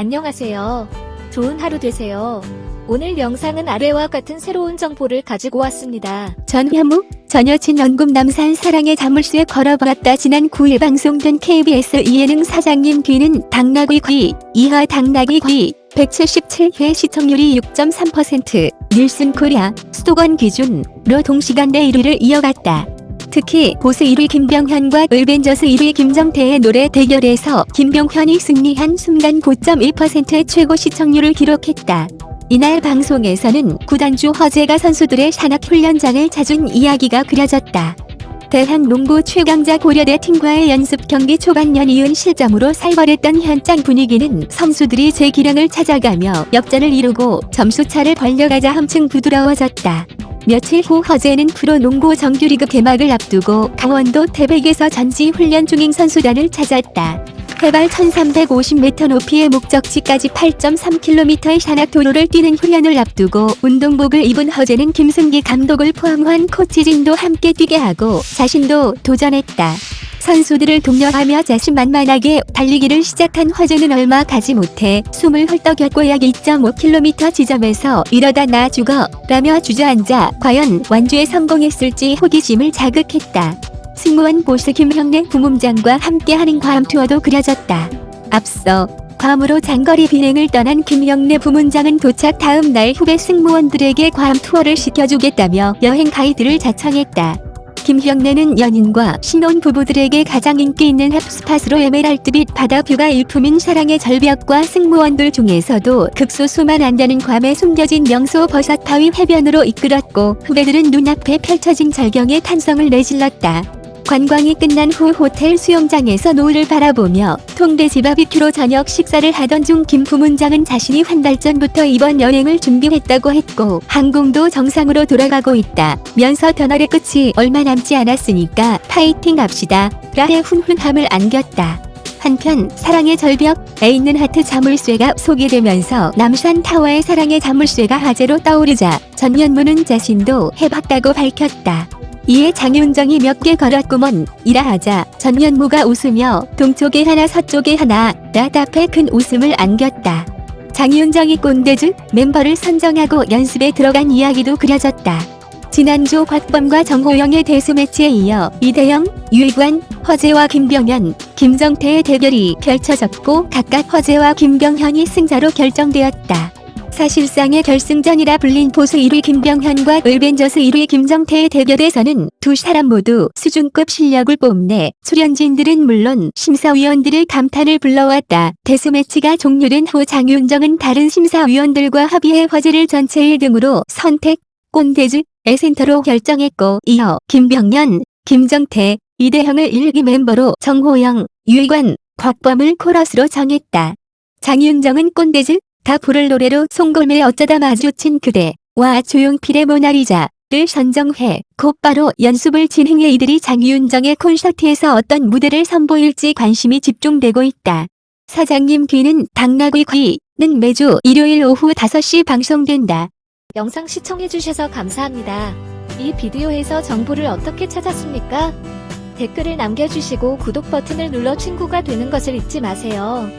안녕하세요. 좋은 하루 되세요. 오늘 영상은 아래와 같은 새로운 정보를 가지고 왔습니다. 전현무 전 여친 연금 남산 사랑의 자물쇠 걸어버렸다 지난 9일 방송된 KBS 예능 사장님 귀는 당나귀 귀 이하 당나귀 귀 177회 시청률이 6.3% 닐슨 코리아 수도권 기준으로 동시간 대 1위를 이어갔다. 특히 보스 1위 김병현과 을벤져스 1위 김정태의 노래 대결에서 김병현이 승리한 순간 9.1%의 최고 시청률을 기록했다. 이날 방송에서는 구단주 허재가 선수들의 산악 훈련장을 찾은 이야기가 그려졌다. 대한농구 최강자 고려대 팀과의 연습 경기 초반 연이은 실점으로 살벌했던 현장 분위기는 선수들이 제 기량을 찾아가며 역전을 이루고 점수차를 벌려가자 한층 부드러워졌다. 며칠 후 허재는 프로농구 정규리그 개막을 앞두고 강원도 태백에서 전지 훈련 중인 선수단을 찾았다. 해발 1350m 높이의 목적지까지 8.3km의 산악도로를 뛰는 훈련을 앞두고 운동복을 입은 허재는 김승기 감독을 포함한 코치진도 함께 뛰게 하고 자신도 도전했다. 선수들을 독려하며 자신만만하게 달리기를 시작한 허재는 얼마 가지 못해 숨을 헐떡였고 약 2.5km 지점에서 이러다 나 죽어 라며 주저앉아 과연 완주에 성공했을지 호기심을 자극했다. 승무원 보스 김형래 부문장과 함께하는 괌 투어도 그려졌다. 앞서 괌으로 장거리 비행을 떠난 김형래 부문장은 도착 다음 날 후배 승무원들에게 괌 투어를 시켜주겠다며 여행 가이드를 자청했다. 김형래는 연인과 신혼 부부들에게 가장 인기 있는 핫스팟으로 에메랄드빛 바다뷰가 일품인 사랑의 절벽과 승무원들 중에서도 극소수만 안다는 괌에 숨겨진 명소 버섯바위 해변으로 이끌었고 후배들은 눈앞에 펼쳐진 절경에 탄성을 내질렀다. 관광이 끝난 후 호텔 수영장에서 노을을 바라보며 통돼지 바비큐로 저녁 식사를 하던 중 김 부문장은 자신이 한 달 전부터 이번 여행을 준비했다고 했고 항공도 정상으로 돌아가고 있다. 면서 터널의 끝이 얼마 남지 않았으니까 파이팅 합시다. 라의 훈훈함을 안겼다. 한편 사랑의 절벽에 있는 하트 자물쇠가 소개되면서 남산 타워의 사랑의 자물쇠가 화제로 떠오르자 전현무는 자신도 해봤다고 밝혔다. 이에 장윤정이 몇 개 걸었구먼 이라 하자 전현무가 웃으며 동쪽에 하나 서쪽에 하나 라 답해 큰 웃음을 안겼다. 장윤정이 꼰대즈 멤버를 선정하고 연습에 들어간 이야기도 그려졌다. 지난주 곽범과 정호영의 데스매치에 이어 이대영, 유익관, 허재와 김병현, 김정태의 대결이 펼쳐졌고 각각 허재와 김병현이 승자로 결정되었다. 사실상의 결승전이라 불린 보수 1위 김병현과 을벤져스 1위 김정태의 대결에서는 두 사람 모두 수준급 실력을 뽐내 출연진들은 물론 심사위원들의 감탄을 불러왔다. 데스매치가 종료된 후 장윤정은 다른 심사위원들과 합의해 화제를 전체 1등으로 선택, 꼰대즈의 센터로 결정했고 이어 김병현, 김정태, 이대형을 1기 멤버로 정호영, 유익관, 곽범을 코러스로 정했다. 장윤정은 꼰대즈, 다 부를 노래로 송골매 어쩌다 마주친 그대와 조용필의 모나리자를 선정해 곧바로 연습을 진행해 이들이 장윤정의 콘서트에서 어떤 무대를 선보일지 관심이 집중되고 있다. 사장님 귀는 당나귀 귀는 매주 일요일 오후 5시 방송된다. 영상 시청해주셔서 감사합니다. 이 비디오에서 정보를 어떻게 찾았습니까? 댓글을 남겨주시고 구독 버튼을 눌러 친구가 되는 것을 잊지 마세요.